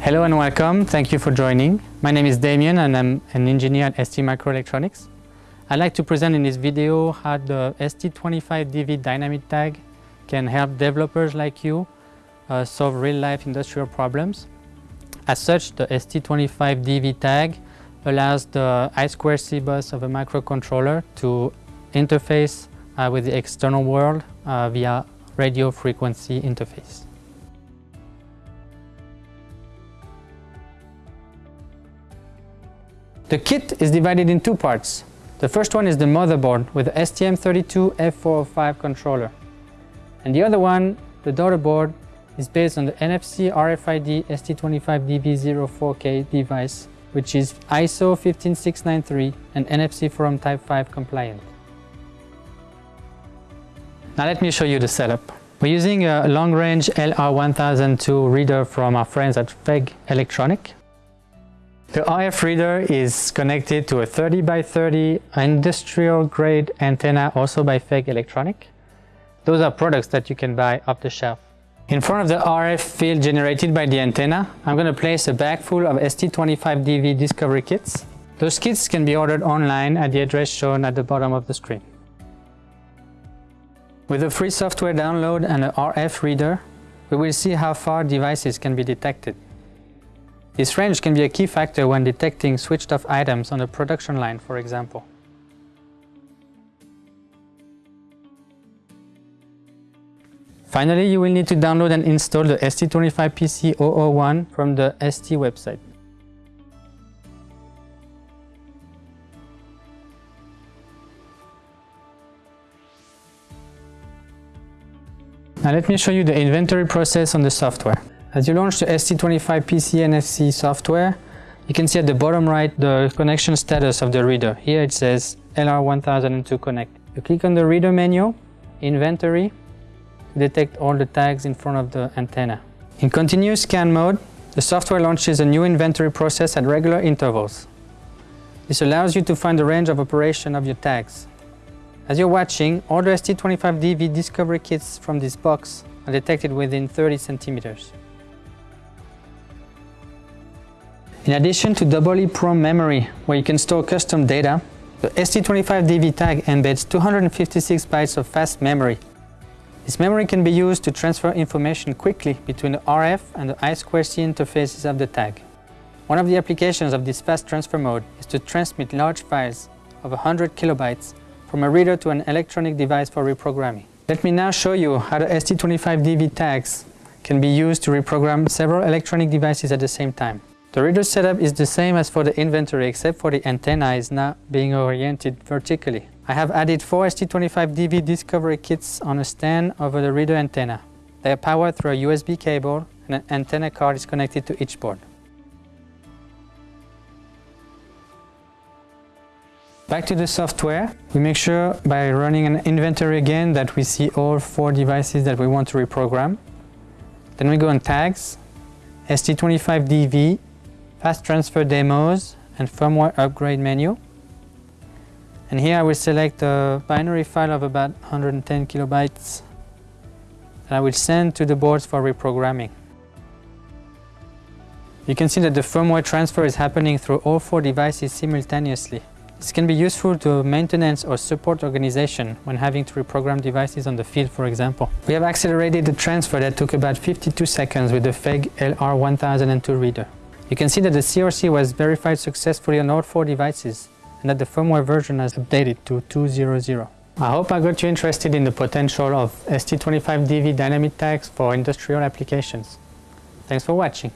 Hello and welcome. Thank you for joining. My name is Damien and I'm an engineer at ST Microelectronics. I'd like to present in this video how the ST25DV dynamic tag can help developers like you uh, solve real-life industrial problems. As such, the ST25DV tag allows the I2C bus of a microcontroller to interface uh, with the external world uh, via radio frequency interface. The kit is divided in two parts. The first one is the motherboard with the STM32F405 controller. And the other one, the daughter board, is based on the NFC RFID ST25DV04K device, which is ISO 15693 and NFC Forum Type 5 compliant. Now let me show you the setup. We're using a long-range LR1002 reader from our friends at FEIG Electronic. The RF reader is connected to a 30 by 30 industrial grade antenna also by FEIG Electronic. Those are products that you can buy off the shelf. In front of the RF field generated by the antenna, I'm going to place a bag full of ST25DV discovery kits. Those kits can be ordered online at the address shown at the bottom of the screen. With a free software download and an RF reader, we will see how far devices can be detected. This range can be a key factor when detecting switched off items on a production line, for example. Finally, you will need to download and install the ST25PC001 from the ST website. Now let me show you the inventory process on the software. As you launch the ST25PC NFC software, you can see at the bottom right the connection status of the reader. Here it says LR1002 Connect. You click on the reader menu, Inventory, to detect all the tags in front of the antenna. In continuous scan mode, the software launches a new inventory process at regular intervals. This allows you to find the range of operation of your tags. As you're watching, all the ST25DV discovery kits from this box are detected within 30 centimeters. In addition to double EEPROM memory, where you can store custom data, the ST25DV tag embeds 256 bytes of fast memory. This memory can be used to transfer information quickly between the RF and the I2C interfaces of the tag. One of the applications of this fast transfer mode is to transmit large files of 100 kilobytes from a reader to an electronic device for reprogramming. Let me now show you how the ST25DV tags can be used to reprogram several electronic devices at the same time. The reader setup is the same as for the inventory except for the antenna is now being oriented vertically. I have added four ST25DV discovery kits on a stand over the reader antenna. They are powered through a USB cable and an antenna card is connected to each board. Back to the software, we make sure by running an inventory again that we see all four devices that we want to reprogram. Then we go on tags, ST25DV, fast transfer demos and firmware upgrade menu. And here I will select a binary file of about 110 kilobytes that I will send to the boards for reprogramming. You can see that the firmware transfer is happening through all four devices simultaneously. This can be useful to maintenance or support organization when having to reprogram devices on the field, for example. We have accelerated the transfer that took about 52 seconds with the FEIG LR1002 reader. You can see that the CRC was verified successfully on all four devices and that the firmware version has updated to 2.0.0. I hope I got you interested in the potential of ST25DV dynamic tags for industrial applications. Thanks for watching.